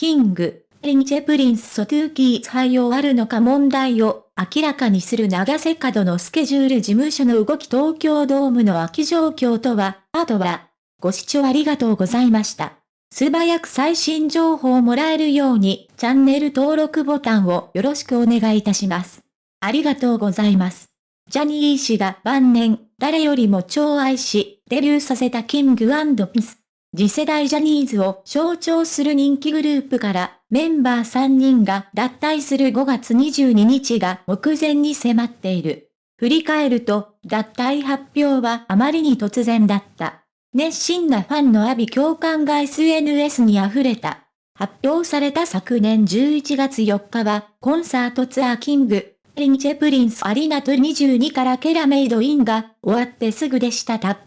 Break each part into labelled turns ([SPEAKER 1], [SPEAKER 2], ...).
[SPEAKER 1] キング、リンチェプリンスソトゥーキー採用あるのか問題を明らかにする長瀬角のスケジュール事務所の動き東京ドームの空き状況とは、あとは、ご視聴ありがとうございました。素早く最新情報をもらえるように、チャンネル登録ボタンをよろしくお願いいたします。ありがとうございます。ジャニー氏が晩年、誰よりも超愛し、デビューさせたキングピス。次世代ジャニーズを象徴する人気グループからメンバー3人が脱退する5月22日が目前に迫っている。振り返ると、脱退発表はあまりに突然だった。熱心なファンの阿鼻叫喚が SNS に溢れた。発表された昨年11月4日は、コンサートツアー King & Prince ARENA TOUR 2022から Made in が終わってすぐでした。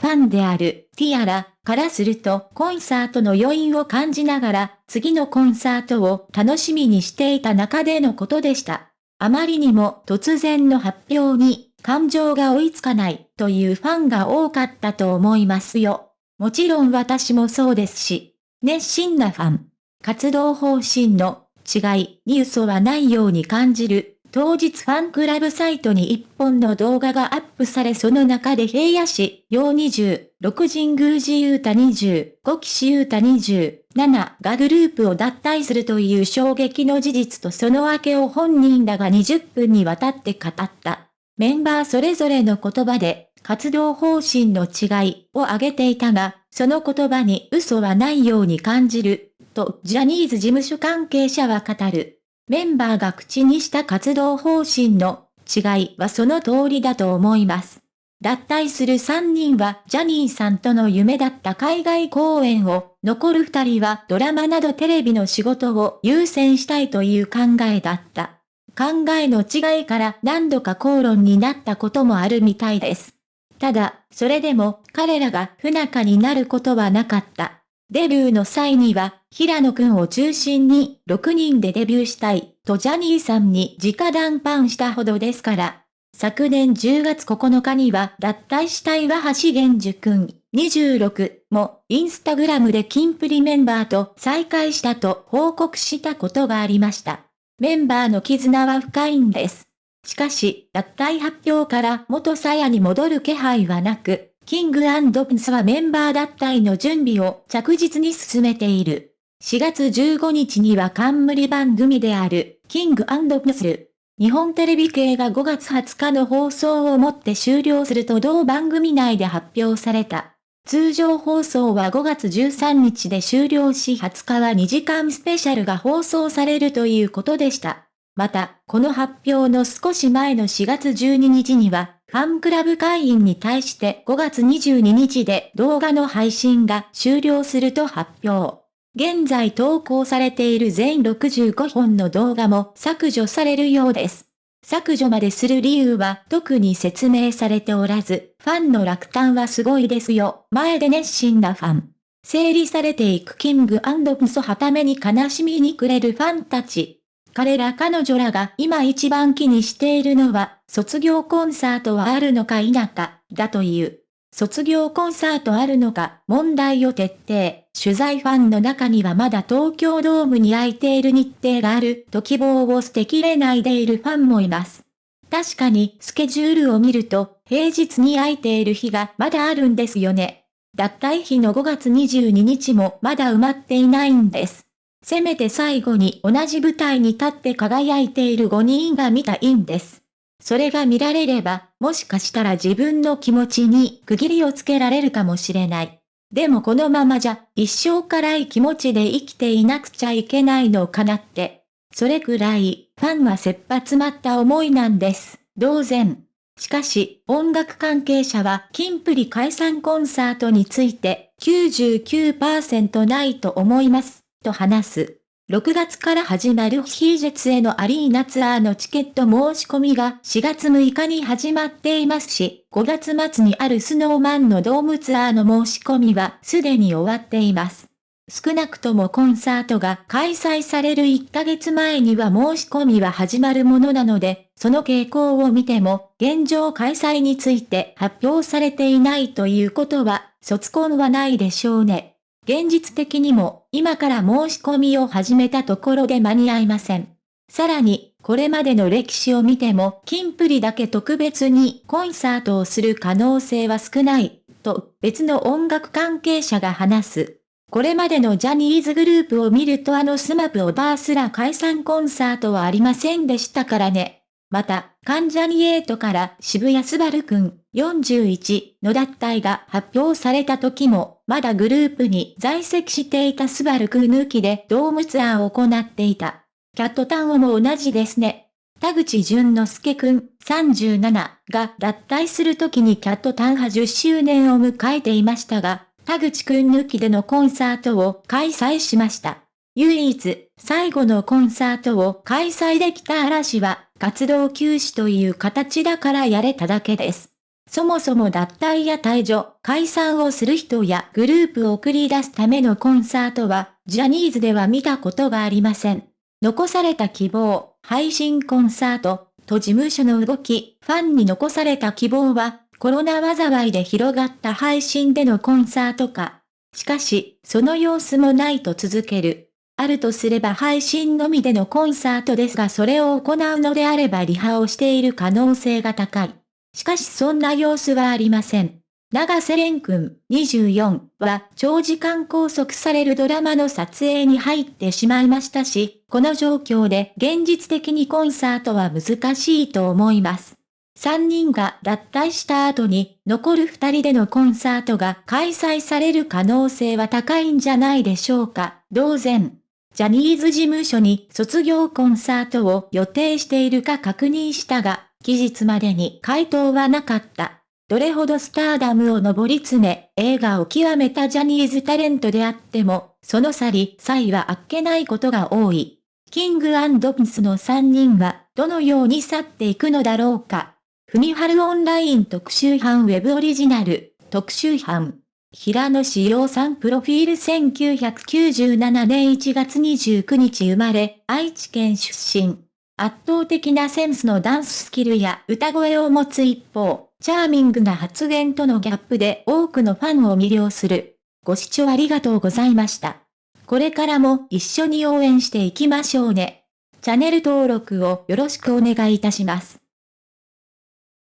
[SPEAKER 1] ファンであるティアラからするとコンサートの余韻を感じながら次のコンサートを楽しみにしていた中でのことでした。あまりにも突然の発表に感情が追いつかないというファンが多かったと思いますよ。もちろん私もそうですし、熱心なファン、活動方針の違いに嘘はないように感じる当日ファンクラブサイトに一本の動画がアップされその中で平野市、陽20、6神宮寺雄太20、5岸雄太27がグループを脱退するという衝撃の事実とその訳を本人らが20分にわたって語った。メンバーそれぞれの言葉で活動方針の違いを挙げていたが、その言葉に嘘はないように感じる、とジャニーズ事務所関係者は語る。メンバーが口にした活動方針の違いはその通りだと思います。脱退する3人はジャニーさんとの夢だった海外公演を、残る2人はドラマなどテレビの仕事を優先したいという考えだった。考えの違いから何度か口論になったこともあるみたいです。ただ、それでも彼らが不仲になることはなかった。デビューの際には、平野くんを中心に6人でデビューしたいとジャニーさんに直談判したほどですから。昨年10月9日には脱退したいは橋源樹くん26もインスタグラムでキンプリメンバーと再会したと報告したことがありました。メンバーの絆は深いんです。しかし、脱退発表から元鞘に戻る気配はなく、キングピスはメンバー脱退の準備を着実に進めている。4月15日には冠番組である、キングピス。日本テレビ系が5月20日の放送をもって終了すると同番組内で発表された。通常放送は5月13日で終了し20日は2時間スペシャルが放送されるということでした。また、この発表の少し前の4月12日には、ファンクラブ会員に対して5月22日で動画の配信が終了すると発表。現在投稿されている全65本の動画も削除されるようです。削除までする理由は特に説明されておらず、ファンの落胆はすごいですよ。前で熱心なファン。整理されていくキングプソはために悲しみにくれるファンたち。彼ら彼女らが今一番気にしているのは、卒業コンサートはあるのか否か、だという。卒業コンサートあるのか、問題を徹底。取材ファンの中にはまだ東京ドームに空いている日程があると希望を捨てきれないでいるファンもいます。確かにスケジュールを見ると平日に空いている日がまだあるんですよね。脱退日の5月22日もまだ埋まっていないんです。せめて最後に同じ舞台に立って輝いている5人が見たいんです。それが見られれば、もしかしたら自分の気持ちに区切りをつけられるかもしれない。でもこのままじゃ、一生辛い気持ちで生きていなくちゃいけないのかなって。それくらい、ファンは切羽詰まった思いなんです。同然。しかし、音楽関係者は、キンプリ解散コンサートについて、99%ないと思います。と話す。6月から始まるヒージェツへのアリーナツアーのチケット申し込みが4月6日に始まっていますし、5月末にあるスノーマンのドームツアーの申し込みはすでに終わっています。少なくともコンサートが開催される1ヶ月前には申し込みは始まるものなので、その傾向を見ても、現状開催について発表されていないということは、卒婚はないでしょうね。現実的にも今から申し込みを始めたところで間に合いません。さらに、これまでの歴史を見ても、キンプリだけ特別にコンサートをする可能性は少ない、と別の音楽関係者が話す。これまでのジャニーズグループを見るとあのスマップをバーすら解散コンサートはありませんでしたからね。また、関ジャニエイトから渋谷スバルくん41の脱退が発表された時も、まだグループに在籍していたスバルくん抜きでドームツアーを行っていた。キャットタウンも同じですね。田口淳之介くん37が脱退する時にキャットタン派10周年を迎えていましたが、田口くん抜きでのコンサートを開催しました。唯一、最後のコンサートを開催できた嵐は、活動休止という形だからやれただけです。そもそも脱退や退場、解散をする人やグループを送り出すためのコンサートは、ジャニーズでは見たことがありません。残された希望、配信コンサート、と事務所の動き、ファンに残された希望は、コロナ災いで広がった配信でのコンサートか。しかし、その様子もないと続ける。あるとすれば配信のみでのコンサートですがそれを行うのであればリハをしている可能性が高い。しかしそんな様子はありません。長瀬廉君24は長時間拘束されるドラマの撮影に入ってしまいましたし、この状況で現実的にコンサートは難しいと思います。3人が脱退した後に残る2人でのコンサートが開催される可能性は高いんじゃないでしょうか。同然。ジャニーズ事務所に卒業コンサートを予定しているか確認したが、期日までに回答はなかった。どれほどスターダムを上り詰め、映画を極めたジャニーズタレントであっても、その去り、際はあっけないことが多い。キングピンスの3人は、どのように去っていくのだろうか。ふみはるオンライン特集班ウェブオリジナル、特集班。平野志陽さんプロフィール1997年1月29日生まれ、愛知県出身。圧倒的なセンスのダンススキルや歌声を持つ一方、チャーミングな発言とのギャップで多くのファンを魅了する。ご視聴ありがとうございました。これからも一緒に応援していきましょうね。チャンネル登録をよろしくお願いいたします。